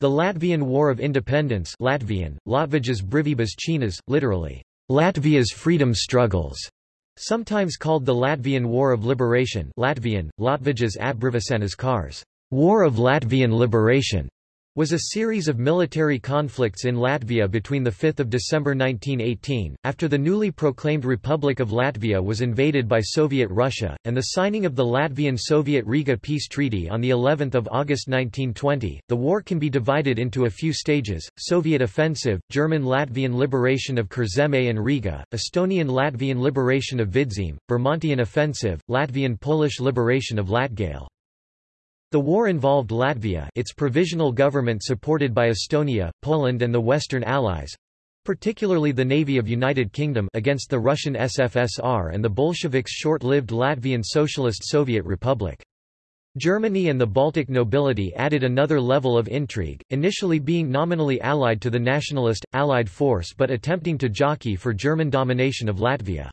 The Latvian War of Independence Latvian, Latvijas brīvības cīņas, literally, Latvia's freedom struggles, sometimes called the Latvian War of Liberation Latvian, Latvijas atbrīvošanas karš, War of Latvian Liberation, was a series of military conflicts in Latvia between 5 December 1918, after the newly proclaimed Republic of Latvia was invaded by Soviet Russia, and the signing of the Latvian-Soviet Riga Peace Treaty on of August 1920. The war can be divided into a few stages, Soviet offensive, German-Latvian liberation of Kurzeme and Riga, Estonian-Latvian liberation of Vidzeme, Bermontian offensive, Latvian-Polish liberation of Latgale. The war involved Latvia its provisional government supported by Estonia, Poland and the Western Allies, particularly the Navy of United Kingdom against the Russian SFSR and the Bolsheviks' short-lived Latvian Socialist Soviet Republic. Germany and the Baltic nobility added another level of intrigue, initially being nominally allied to the nationalist, Allied force but attempting to jockey for German domination of Latvia.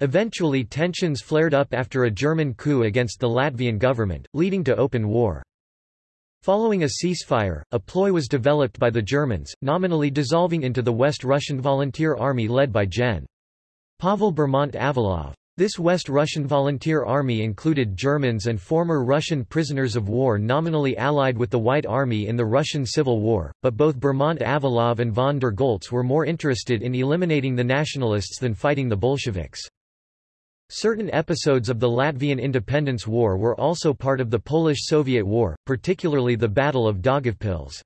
Eventually tensions flared up after a German coup against the Latvian government, leading to open war. Following a ceasefire, a ploy was developed by the Germans, nominally dissolving into the West Russian Volunteer Army led by Gen. Pavel Bermondt-Avalov. This West Russian Volunteer Army included Germans and former Russian prisoners of war nominally allied with the White Army in the Russian Civil War, but both Bermondt-Avalov and von der Goltz were more interested in eliminating the nationalists than fighting the Bolsheviks. Certain episodes of the Latvian Independence War were also part of the Polish-Soviet War, particularly the Battle of Daugavpils.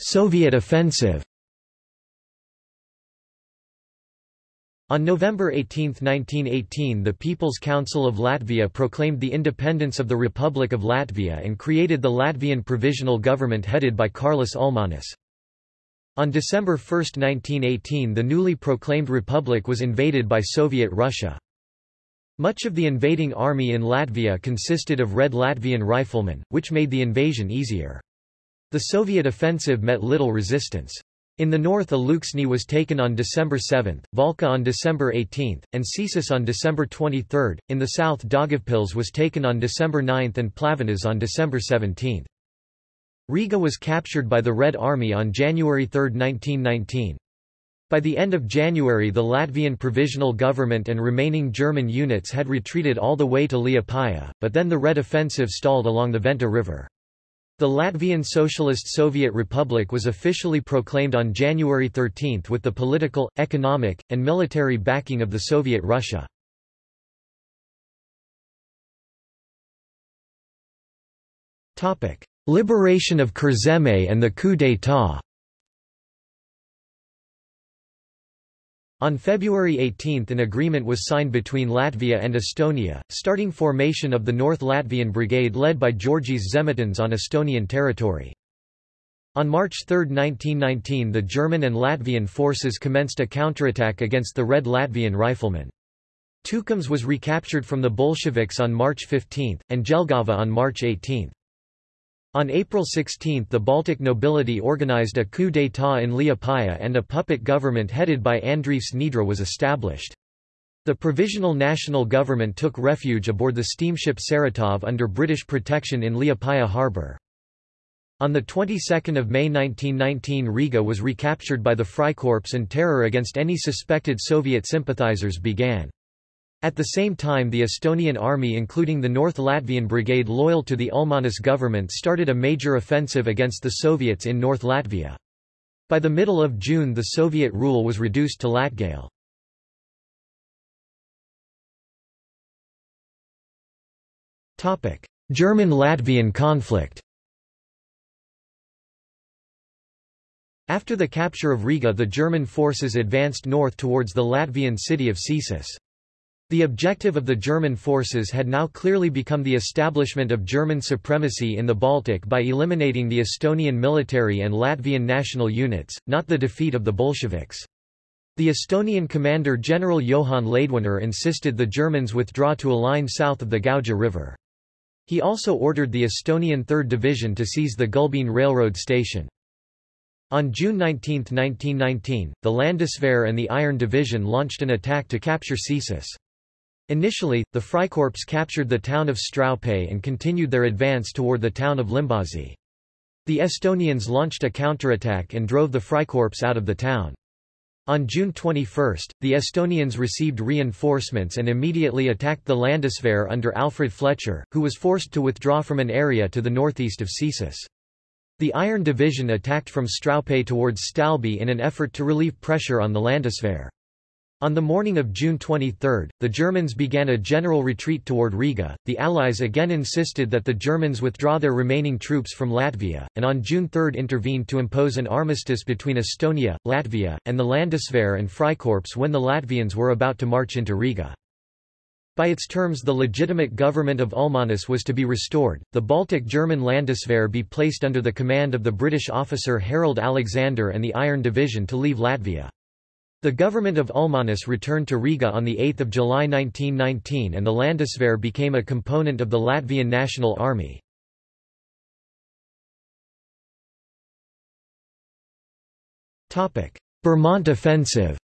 Soviet offensive On November 18, 1918 the People's Council of Latvia proclaimed the independence of the Republic of Latvia and created the Latvian Provisional Government headed by Kārlis Ulmanis. On December 1, 1918 the newly proclaimed republic was invaded by Soviet Russia. Much of the invading army in Latvia consisted of Red Latvian riflemen, which made the invasion easier. The Soviet offensive met little resistance. In the north Alūksne was taken on December 7, Valka on December 18, and Cēsis on December 23. In the south Daugavpils was taken on December 9 and Pļaviņas on December 17. Riga was captured by the Red Army on January 3, 1919. By the end of January the Latvian Provisional Government and remaining German units had retreated all the way to Liepāja, but then the Red Offensive stalled along the Venta River. The Latvian Socialist Soviet Republic was officially proclaimed on January 13 with the political, economic, and military backing of the Soviet Russia. Liberation of Kurzeme and the coup d'état On February 18 an agreement was signed between Latvia and Estonia, starting formation of the North Latvian Brigade led by Jorģis Zemitāns on Estonian territory. On March 3, 1919 the German and Latvian forces commenced a counterattack against the Red Latvian riflemen. Tukums was recaptured from the Bolsheviks on March 15, and Jelgava on March 18. On April 16 the Baltic nobility organized a coup d'état in Liepāja and a puppet government headed by Andrievs Niedra was established. The Provisional National Government took refuge aboard the steamship Saratov under British protection in Liepāja harbour. On the 22nd of May 1919 Riga was recaptured by the Freikorps and terror against any suspected Soviet sympathizers began. At the same time the Estonian army including the North Latvian Brigade loyal to the Ulmanis government started a major offensive against the Soviets in North Latvia. By the middle of June the Soviet rule was reduced to Latgale. German-Latvian conflict After the capture of Riga the German forces advanced north towards the Latvian city of Cēsis. The objective of the German forces had now clearly become the establishment of German supremacy in the Baltic by eliminating the Estonian military and Latvian national units, not the defeat of the Bolsheviks. The Estonian commander General Johan Laidoner insisted the Germans withdraw to a line south of the Gauja River. He also ordered the Estonian 3rd Division to seize the Gulbene railroad station. On June 19, 1919, the Landeswehr and the Iron Division launched an attack to capture Cēsis. Initially, the Freikorps captured the town of Straupe and continued their advance toward the town of Limbaži. The Estonians launched a counterattack and drove the Freikorps out of the town. On June 21, the Estonians received reinforcements and immediately attacked the Landeswehr under Alfred Fletcher, who was forced to withdraw from an area to the northeast of Cesis. The Iron Division attacked from Straupe towards Stalbe in an effort to relieve pressure on the Landeswehr. On the morning of June 23, the Germans began a general retreat toward Riga. The Allies again insisted that the Germans withdraw their remaining troops from Latvia, and on June 3 intervened to impose an armistice between Estonia, Latvia, and the Landeswehr and Freikorps when the Latvians were about to march into Riga. By its terms the legitimate government of Ulmanis was to be restored, the Baltic German Landeswehr be placed under the command of the British officer Harold Alexander and the Iron Division to leave Latvia. The government of Ulmanis returned to Riga on 8 July 1919 and the Landeswehr became a component of the Latvian National Army. Bermont Offensive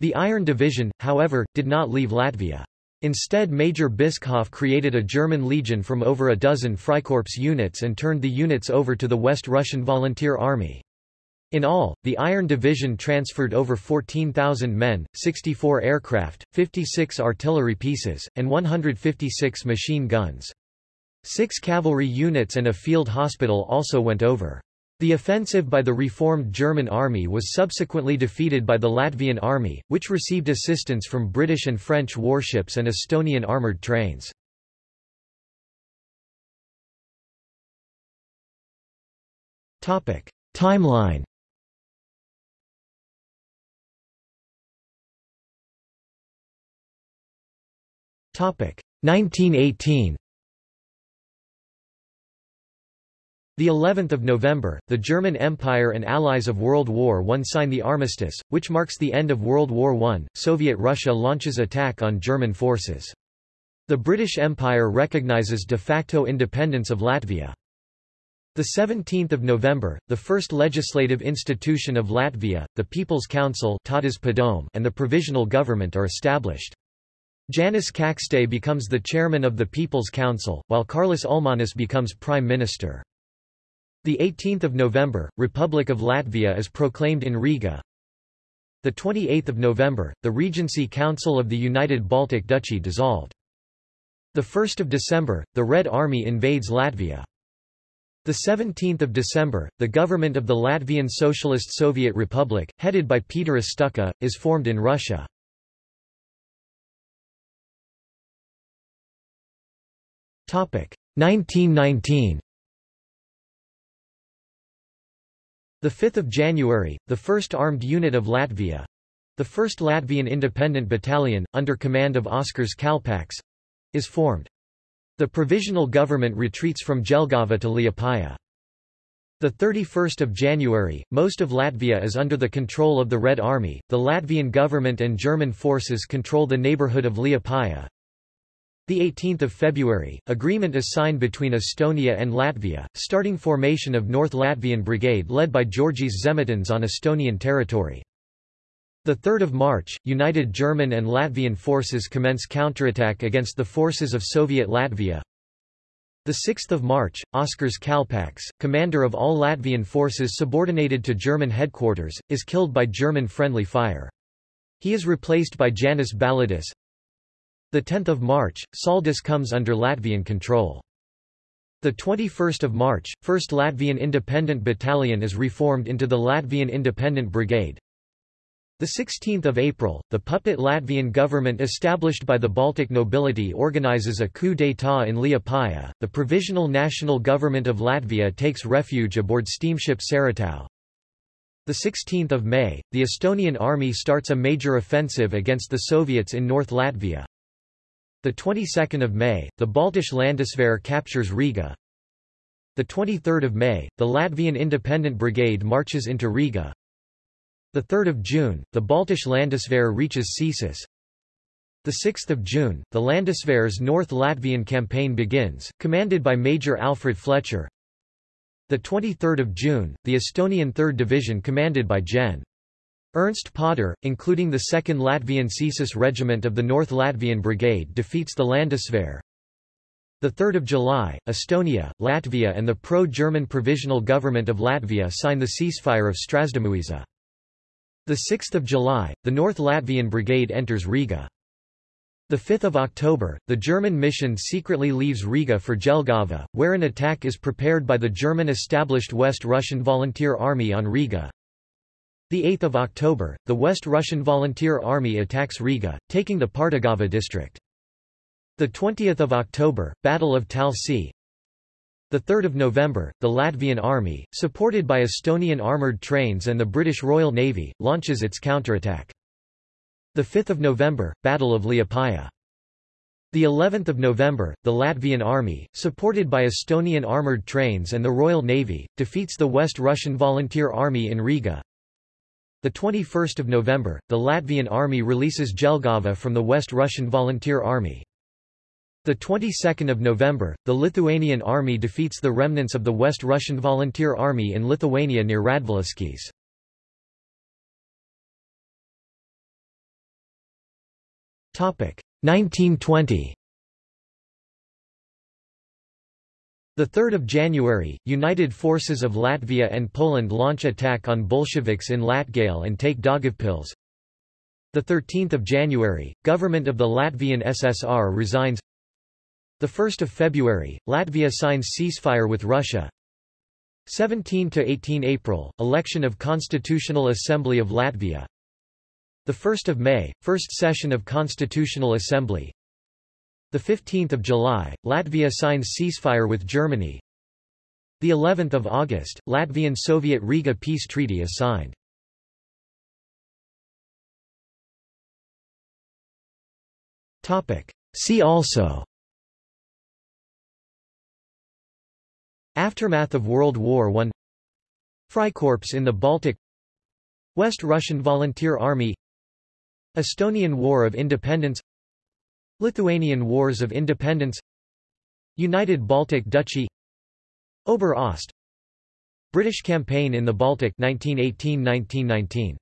The Iron Division, however, did not leave Latvia. Instead Major Bischoff created a German legion from over a dozen Freikorps units and turned the units over to the West Russian Volunteer Army. In all, the Iron Division transferred over 14,000 men, 64 aircraft, 56 artillery pieces, and 156 machine guns. Six cavalry units and a field hospital also went over. The offensive by the reformed German army was subsequently defeated by the Latvian army, which received assistance from British and French warships and Estonian armoured trains. Timeline 1918. The 11th of November, the German Empire and allies of World War I sign the armistice, which marks the end of World War I. Soviet Russia launches attack on German forces. The British Empire recognizes de facto independence of Latvia. The 17th of November, the first legislative institution of Latvia, the People's Council and the Provisional Government are established. Janis Čakste becomes the chairman of the People's Council, while Kārlis Ulmanis becomes prime minister. The 18th of November, Republic of Latvia is proclaimed in Riga. The 28th of November, the Regency Council of the United Baltic Duchy dissolved. The 1st of December, the Red Army invades Latvia. The 17th of December, the government of the Latvian Socialist Soviet Republic, headed by Pēteris Stučka, is formed in Russia. 1919 The 5th of January, the 1st Armed Unit of Latvia, the 1st Latvian Independent Battalion, under command of Oskars Kalpaks, is formed. The provisional government retreats from Jelgava to Liepāja. The 31st of January, most of Latvia is under the control of the Red Army. The Latvian government and German forces control the neighborhood of Liepāja. The 18th of February, agreement is signed between Estonia and Latvia, starting formation of North Latvian Brigade led by Jorģis Zemitāns on Estonian territory. The 3rd of March, united German and Latvian forces commence counterattack against the forces of Soviet Latvia. The 6th of March, Oskars Kalpaks, commander of all Latvian forces subordinated to German headquarters, is killed by German friendly fire. He is replaced by Janis Balodis, the 10th of March, Saldus comes under Latvian control. The 21st of March, 1st Latvian Independent Battalion is reformed into the Latvian Independent Brigade. The 16th of April, the puppet Latvian government established by the Baltic nobility organizes a coup d'état in Liepāja. The Provisional National Government of Latvia takes refuge aboard steamship Saratov. The 16th of May, the Estonian army starts a major offensive against the Soviets in North Latvia. The 22nd of May, the Baltisch Landeswehr captures Riga. The 23rd of May, the Latvian Independent Brigade marches into Riga. The 3rd of June, the Baltisch Landeswehr reaches Cesis. The 6th of June, the Landeswehr's North Latvian campaign begins, commanded by Major Alfred Fletcher. The 23rd of June, the Estonian 3rd Division commanded by Gen. Ernst Põdder, including the 2nd Latvian Cēsis Regiment of the North Latvian Brigade defeats the Landeswehr. 3 July, Estonia, Latvia and the pro-German Provisional Government of Latvia sign the ceasefire of Strazdumuiža. 6 July, the North Latvian Brigade enters Riga. 5 October, the German mission secretly leaves Riga for Jelgava, where an attack is prepared by the German-established West Russian Volunteer Army on Riga. 8 October, the West Russian Volunteer Army attacks Riga, taking the Pārdaugava district. 20 October, Battle of Talsi 3 November, the Latvian Army, supported by Estonian armoured trains and the British Royal Navy, launches its counterattack. 5 November, Battle of Liepaja. The 11th of November, the Latvian army, supported by Estonian armoured trains and the Royal Navy, defeats the West Russian Volunteer Army in Riga. The 21st of November, the Latvian army releases Jelgava from the West Russian Volunteer Army. The 22nd of November, the Lithuanian army defeats the remnants of the West Russian Volunteer Army in Lithuania near Radviliškis. Topic 1920. The 3rd of January, United Forces of Latvia and Poland launch attack on Bolsheviks in Latgale and take Daugavpils. The 13th of January, government of the Latvian SSR resigns. The 1st of February, Latvia signs ceasefire with Russia. 17 to 18 April, election of Constitutional Assembly of Latvia. The 1st of May, first session of Constitutional Assembly. The 15th of July, Latvia signs ceasefire with Germany. The 11th of August, Latvian Soviet Riga peace treaty is signed. Topic. See also Aftermath of World War I Freikorps in the Baltic West Russian Volunteer Army Estonian War of Independence Lithuanian Wars of Independence United Baltic Duchy Ober Ost British campaign in the Baltic 1918–1919